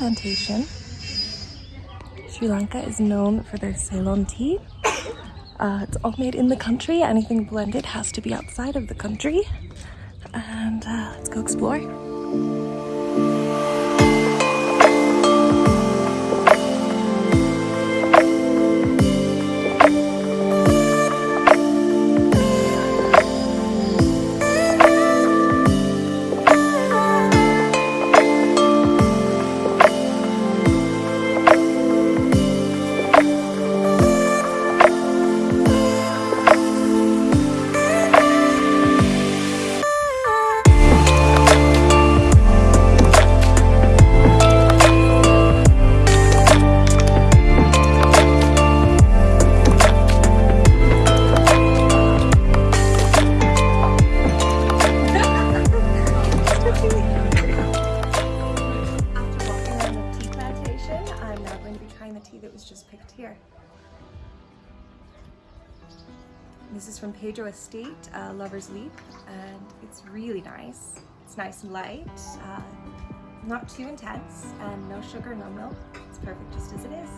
plantation. Sri Lanka is known for their Ceylon tea. Uh, it's all made in the country. Anything blended has to be outside of the country. And uh, let's go explore. Tea that was just picked here. This is from Pedro Estate, uh, Lover's Leap, and it's really nice. It's nice and light, uh, not too intense, and no sugar, no milk. It's perfect just as it is.